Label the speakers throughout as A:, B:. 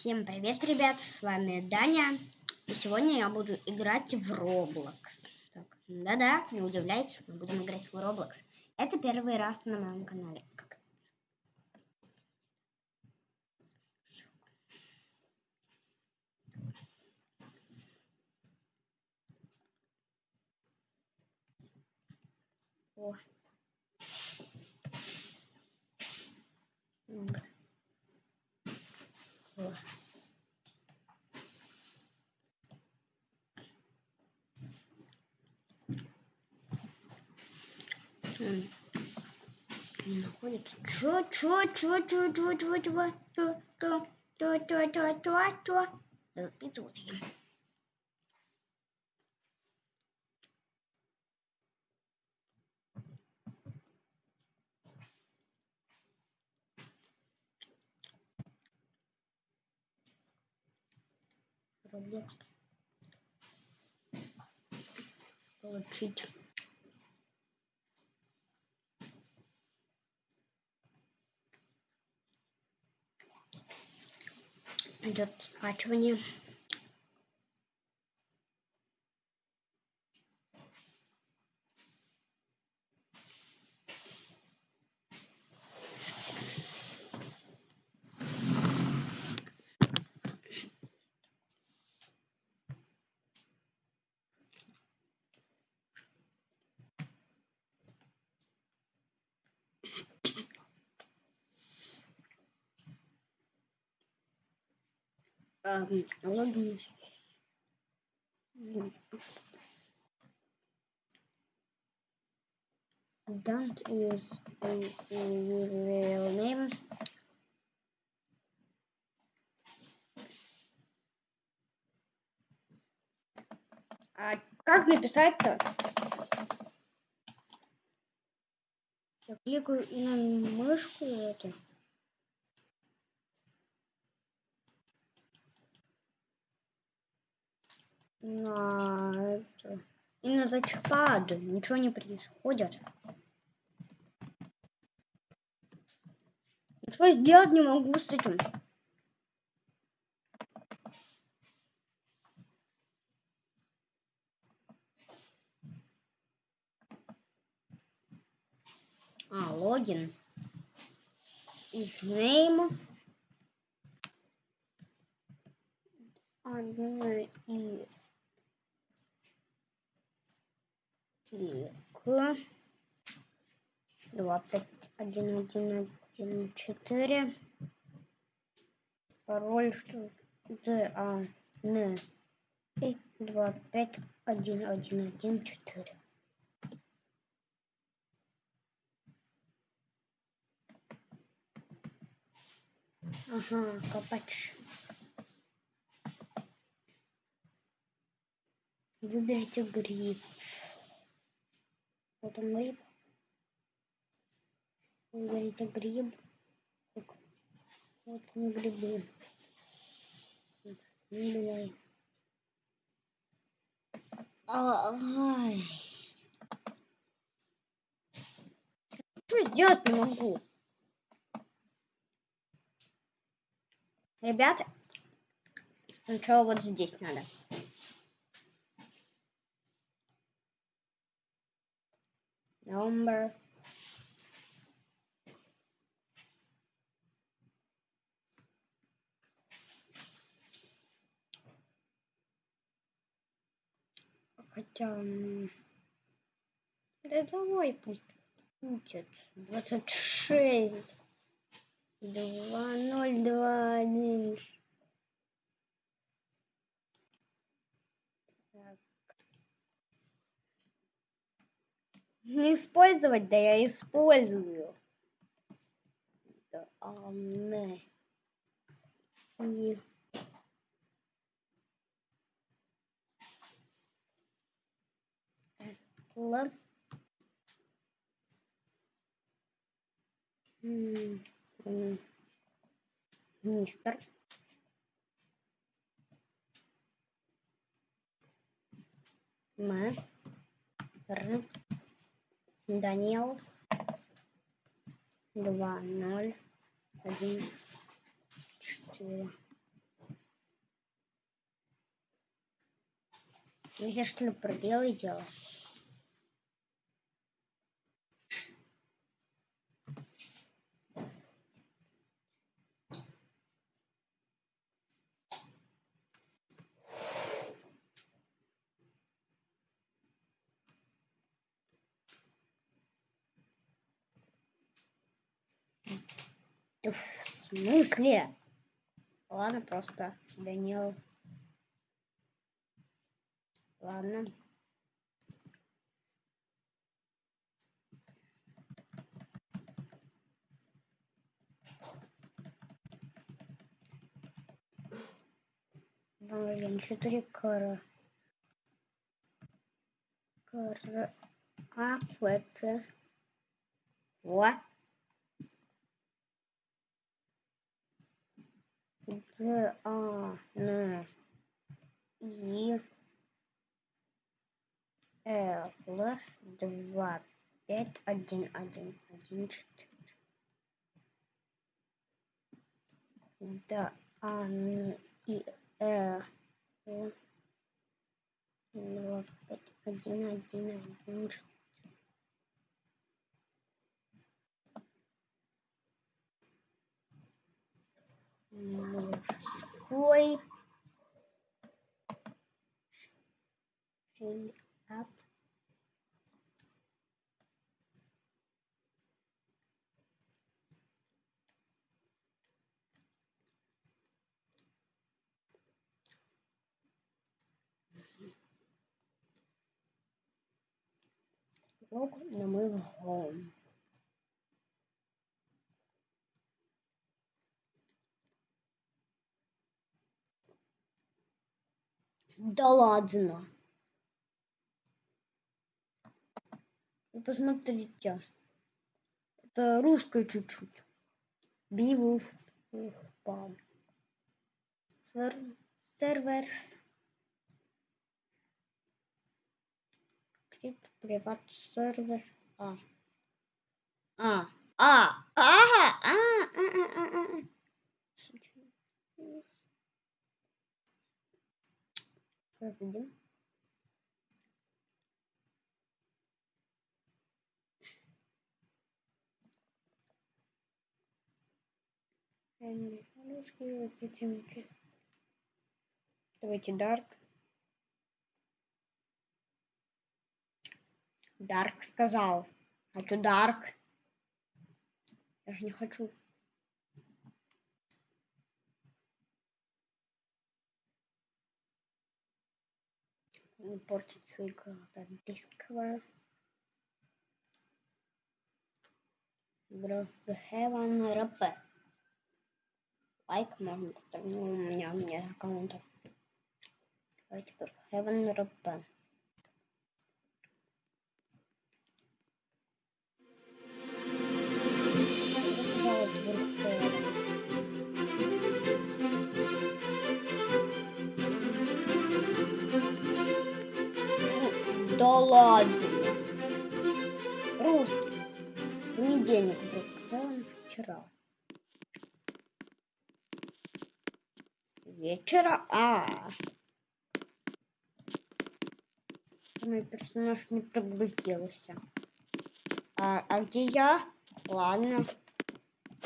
A: Всем привет, ребят, с вами Даня. И сегодня я буду играть в Roblox. Да-да, не удивляйтесь, мы будем играть в Roblox. Это первый раз на моем канале. Как- О. М. О. М. Не находится. Чё, чё, чё, чё, чё, чё, чё, чё, чё, чё, чё, чё, чё, чё? Э, Пиццу вот ем. and just to my channel. Логин. Don't use a real name. А как написать-то? Я кликаю на мышку и На это. И на тачпад. Ничего не происходит. Ничего сделать не могу с этим. А, логин. Name. Одна и Так. 21, 1, 1, 4. Пароль, что... Д, А, Н. И 2, 5, 1, 1, 1, 4. Ага, копач. Выберите гриб вот он гриб выберите гриб Так, вот они грибы Вот, ну, давай. Ай. Что сделать не могу? Ребята, сначала вот здесь надо. Number. Хотя... Да давай пусть будет. 26. 2, 0, 2, 1. Так. Не использовать, да я использую. И... Л. Мистер. М. Р. Даниил. 2, 0, 1, 4. Нельзя что ли пробелы делать? В смысле? Ладно, просто Данил. Ладно. Блин, четыре кара. Кара. А, это. Во. Д, А, Н, И, Л, два, пять, один, один, один, четыре. Д, А, Н, И, Л, два, пять, один, один, один, четыре. Wait up. Welcome to my home. Да ладно. Вы посмотрите. Это русское чуть-чуть. Бивуф. Пам. Сервер. Крипт приват сервер. А. А. А. А. А. А. А. А. А. Создадим. Давайте Dark. Dark сказал. Хочу Dark. Я же не хочу. imported three the disc cover. color because we rubber like mom, no, no, no, counter. Давайте попробуем. Ладно. Русский. Понедельник вдруг. Когда он вчера? Вечера. А. Мой персонаж не прогрузился. А, а где я? Ладно.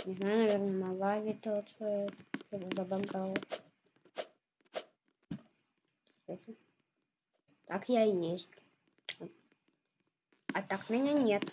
A: Не знаю, наверное, на лаве тот э, забагал. Так я и есть. А так меня нет.